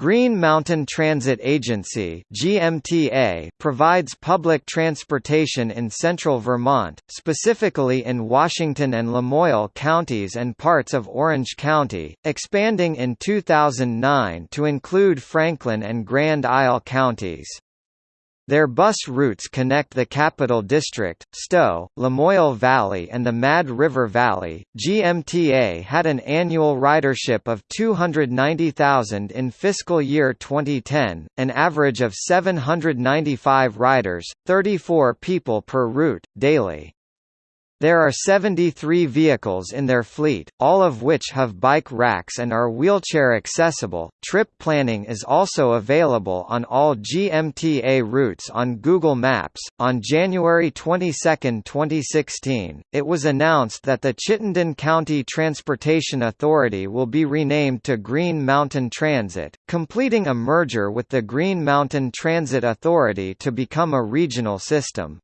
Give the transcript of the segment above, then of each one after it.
Green Mountain Transit Agency (GMTA) provides public transportation in central Vermont, specifically in Washington and Lamoille counties and parts of Orange County, expanding in 2009 to include Franklin and Grand Isle counties. Their bus routes connect the Capital District, Stowe, Lamoille Valley and the Mad River Valley. GMTA had an annual ridership of 290,000 in fiscal year 2010, an average of 795 riders, 34 people per route, daily. There are 73 vehicles in their fleet, all of which have bike racks and are wheelchair accessible. Trip planning is also available on all GMTA routes on Google Maps. On January 22, 2016, it was announced that the Chittenden County Transportation Authority will be renamed to Green Mountain Transit, completing a merger with the Green Mountain Transit Authority to become a regional system.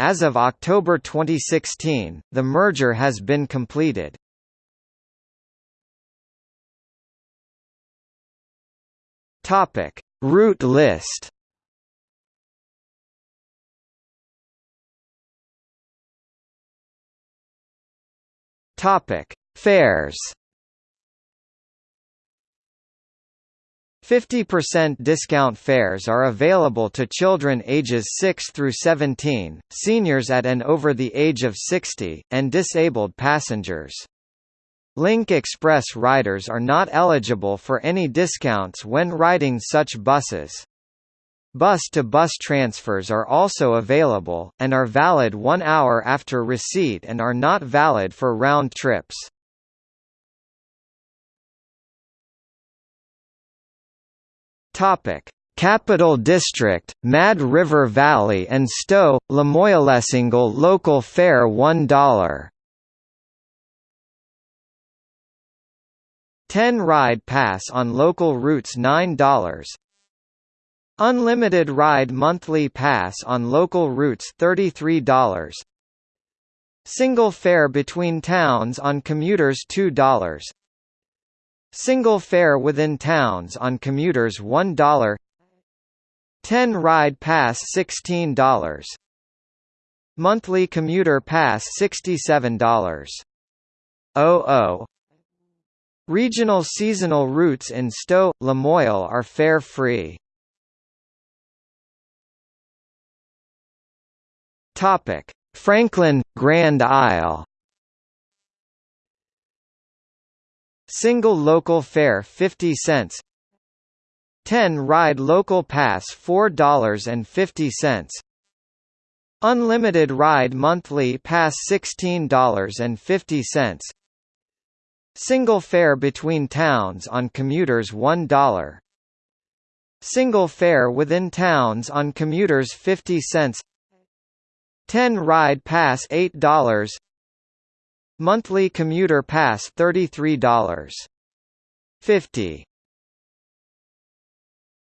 As of October 2016, the merger has been completed. Topic: Route list. Topic: Fares. 50% discount fares are available to children ages 6 through 17, seniors at and over the age of 60, and disabled passengers. Link Express riders are not eligible for any discounts when riding such buses. Bus-to-bus -bus transfers are also available, and are valid one hour after receipt and are not valid for round trips. Topic: Capital District, Mad River Valley and Stowe, Lamoillesingle local fare $1. 10 ride pass on local routes $9. Unlimited ride monthly pass on local routes $33. Single fare between towns on commuters $2. Single fare within towns on commuters $1 10 ride pass $16 Monthly commuter pass $67 00 Regional seasonal routes in Stowe, Lamoille are fare-free. Franklin, Grand Isle Single local fare 50 cents. 10 ride local pass $4.50 Unlimited ride monthly pass $16.50 Single fare between towns on commuters $1 Single fare within towns on commuters 50 cents. 10 ride pass $8 Monthly commuter pass $33.50